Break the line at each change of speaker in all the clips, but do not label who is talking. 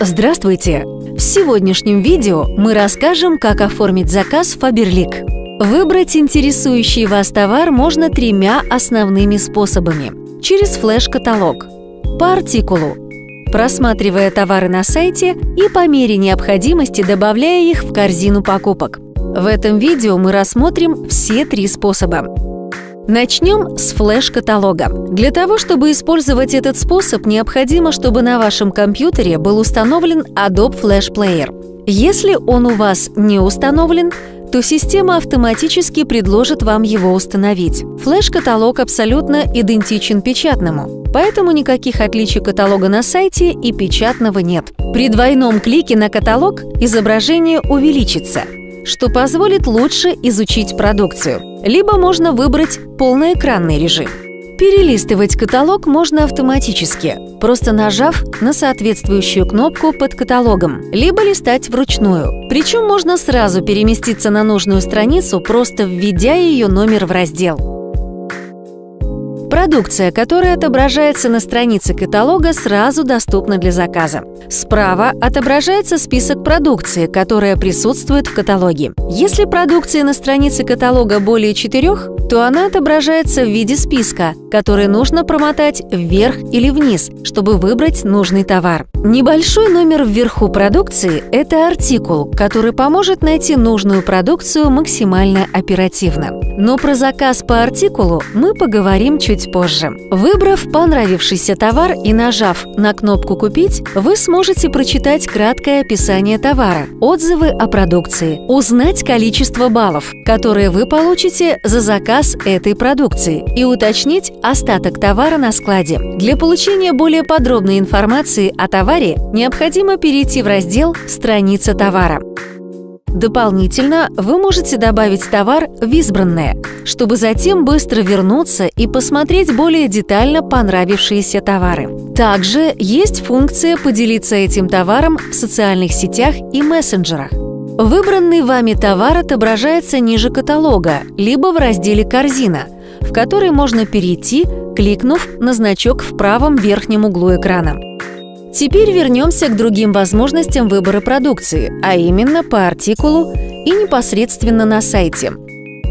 Здравствуйте! В сегодняшнем видео мы расскажем, как оформить заказ в Faberlic. Выбрать интересующий вас товар можно тремя основными способами. Через флеш-каталог, по артикулу, просматривая товары на сайте и по мере необходимости добавляя их в корзину покупок. В этом видео мы рассмотрим все три способа. Начнем с флеш-каталога. Для того, чтобы использовать этот способ, необходимо, чтобы на вашем компьютере был установлен Adobe Flash Player. Если он у вас не установлен, то система автоматически предложит вам его установить. Флеш-каталог абсолютно идентичен печатному, поэтому никаких отличий каталога на сайте и печатного нет. При двойном клике на каталог изображение увеличится – что позволит лучше изучить продукцию. Либо можно выбрать полноэкранный режим. Перелистывать каталог можно автоматически, просто нажав на соответствующую кнопку под каталогом, либо листать вручную. Причем можно сразу переместиться на нужную страницу, просто введя ее номер в раздел. Продукция, которая отображается на странице каталога, сразу доступна для заказа. Справа отображается список продукции, которая присутствует в каталоге. Если продукции на странице каталога более четырех, то она отображается в виде списка, который нужно промотать вверх или вниз, чтобы выбрать нужный товар. Небольшой номер вверху продукции – это артикул, который поможет найти нужную продукцию максимально оперативно. Но про заказ по артикулу мы поговорим чуть позже. Выбрав понравившийся товар и нажав на кнопку «Купить», вы сможете прочитать краткое описание товара, отзывы о продукции, узнать количество баллов, которые вы получите за заказ заказ этой продукции и уточнить остаток товара на складе. Для получения более подробной информации о товаре необходимо перейти в раздел «Страница товара». Дополнительно вы можете добавить товар в избранное, чтобы затем быстро вернуться и посмотреть более детально понравившиеся товары. Также есть функция поделиться этим товаром в социальных сетях и мессенджерах. Выбранный вами товар отображается ниже каталога, либо в разделе «Корзина», в который можно перейти, кликнув на значок в правом верхнем углу экрана. Теперь вернемся к другим возможностям выбора продукции, а именно по артикулу и непосредственно на сайте.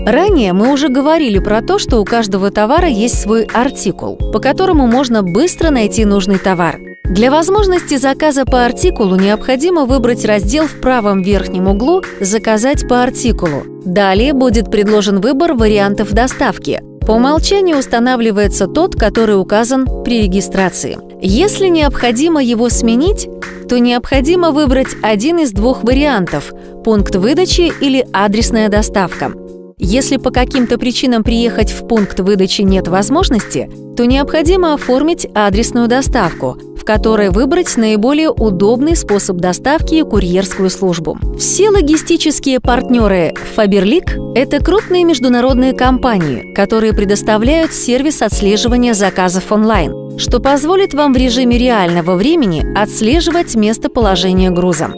Ранее мы уже говорили про то, что у каждого товара есть свой артикул, по которому можно быстро найти нужный товар. Для возможности заказа по артикулу необходимо выбрать раздел в правом верхнем углу «Заказать по артикулу». Далее будет предложен выбор вариантов доставки. По умолчанию устанавливается тот, который указан при регистрации. Если необходимо его сменить, то необходимо выбрать один из двух вариантов – пункт выдачи или адресная доставка. Если по каким-то причинам приехать в пункт выдачи нет возможности, то необходимо оформить адресную доставку, которой выбрать наиболее удобный способ доставки и курьерскую службу. Все логистические партнеры Faberlic – это крупные международные компании, которые предоставляют сервис отслеживания заказов онлайн, что позволит вам в режиме реального времени отслеживать местоположение груза.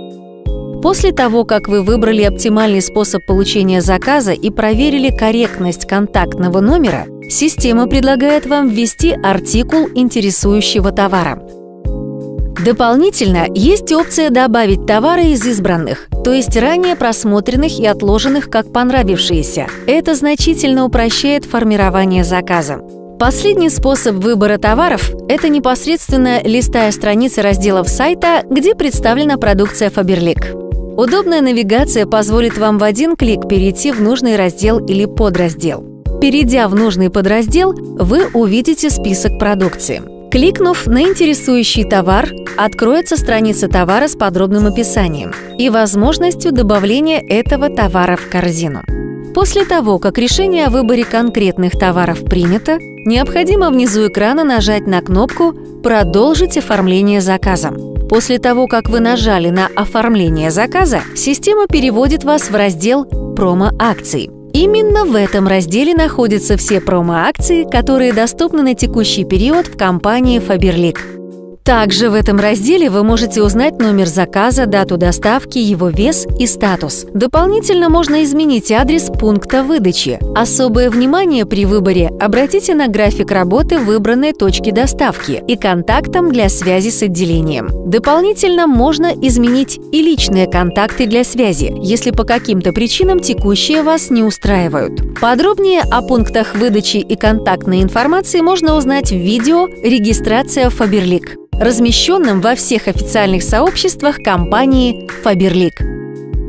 После того, как вы выбрали оптимальный способ получения заказа и проверили корректность контактного номера, система предлагает вам ввести артикул интересующего товара. Дополнительно есть опция добавить товары из избранных, то есть ранее просмотренных и отложенных как понравившиеся. Это значительно упрощает формирование заказа. Последний способ выбора товаров – это непосредственно листая страницы разделов сайта, где представлена продукция Faberlic. Удобная навигация позволит вам в один клик перейти в нужный раздел или подраздел. Перейдя в нужный подраздел, вы увидите список продукции. Кликнув на интересующий товар, откроется страница товара с подробным описанием и возможностью добавления этого товара в корзину. После того, как решение о выборе конкретных товаров принято, необходимо внизу экрана нажать на кнопку «Продолжить оформление заказа». После того, как вы нажали на «Оформление заказа», система переводит вас в раздел «Промо-акции». Именно в этом разделе находятся все промо-акции, которые доступны на текущий период в компании Faberlic. Также в этом разделе вы можете узнать номер заказа, дату доставки, его вес и статус. Дополнительно можно изменить адрес пункта выдачи. Особое внимание при выборе обратите на график работы выбранной точки доставки и контактам для связи с отделением. Дополнительно можно изменить и личные контакты для связи, если по каким-то причинам текущие вас не устраивают. Подробнее о пунктах выдачи и контактной информации можно узнать в видео «Регистрация Faberlic» размещенным во всех официальных сообществах компании Faberlic.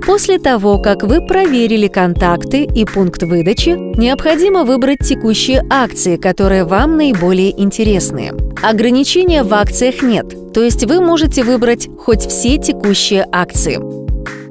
После того, как вы проверили контакты и пункт выдачи, необходимо выбрать текущие акции, которые вам наиболее интересны. Ограничения в акциях нет, то есть вы можете выбрать хоть все текущие акции.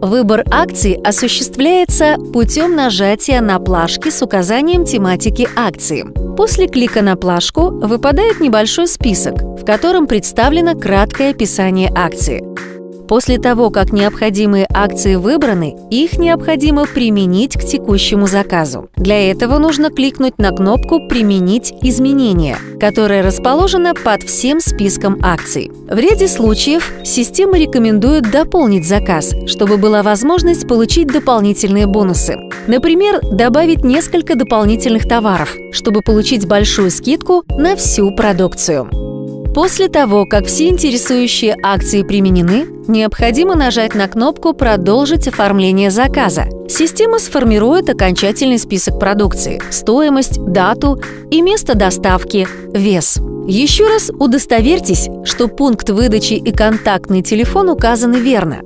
Выбор акций осуществляется путем нажатия на плашки с указанием тематики акции. После клика на плашку выпадает небольшой список, в котором представлено краткое описание акции. После того, как необходимые акции выбраны, их необходимо применить к текущему заказу. Для этого нужно кликнуть на кнопку «Применить изменения», которая расположена под всем списком акций. В ряде случаев система рекомендует дополнить заказ, чтобы была возможность получить дополнительные бонусы. Например, добавить несколько дополнительных товаров, чтобы получить большую скидку на всю продукцию. После того, как все интересующие акции применены, необходимо нажать на кнопку «Продолжить оформление заказа». Система сформирует окончательный список продукции, стоимость, дату и место доставки, вес. Еще раз удостоверьтесь, что пункт выдачи и контактный телефон указаны верно.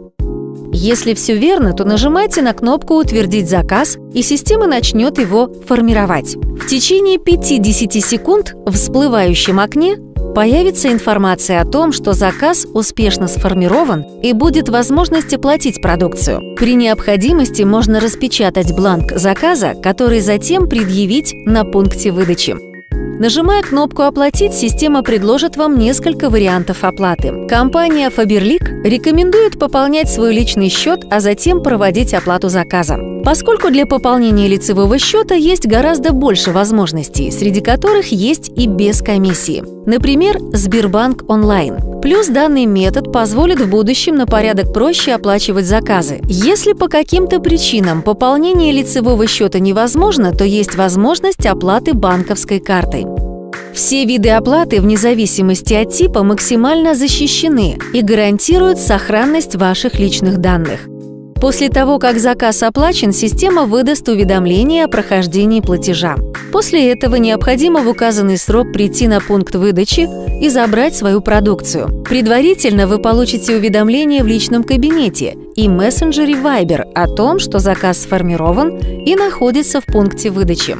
Если все верно, то нажимайте на кнопку «Утвердить заказ», и система начнет его формировать. В течение 5-10 секунд в всплывающем окне Появится информация о том, что заказ успешно сформирован и будет возможность оплатить продукцию. При необходимости можно распечатать бланк заказа, который затем предъявить на пункте выдачи. Нажимая кнопку «Оплатить», система предложит вам несколько вариантов оплаты. Компания Faberlic рекомендует пополнять свой личный счет, а затем проводить оплату заказа. Поскольку для пополнения лицевого счета есть гораздо больше возможностей, среди которых есть и без комиссии. Например, Сбербанк онлайн. Плюс данный метод позволит в будущем на порядок проще оплачивать заказы. Если по каким-то причинам пополнение лицевого счета невозможно, то есть возможность оплаты банковской картой. Все виды оплаты вне зависимости от типа максимально защищены и гарантируют сохранность ваших личных данных. После того, как заказ оплачен, система выдаст уведомление о прохождении платежа. После этого необходимо в указанный срок прийти на пункт выдачи и забрать свою продукцию. Предварительно вы получите уведомление в личном кабинете и мессенджере Viber о том, что заказ сформирован и находится в пункте выдачи.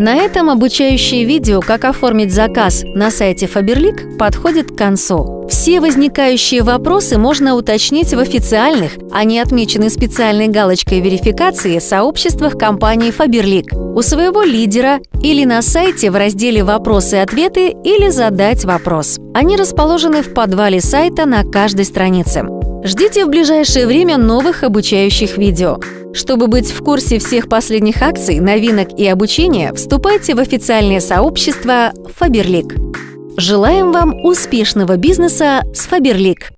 На этом обучающее видео «Как оформить заказ» на сайте Faberlic подходит к концу. Все возникающие вопросы можно уточнить в официальных, а не отмеченной специальной галочкой верификации сообществах компании Faberlic, у своего лидера или на сайте в разделе «Вопросы и ответы» или «Задать вопрос». Они расположены в подвале сайта на каждой странице. Ждите в ближайшее время новых обучающих видео. Чтобы быть в курсе всех последних акций, новинок и обучения, вступайте в официальное сообщество Faberlic. Желаем вам успешного бизнеса с Faberlic!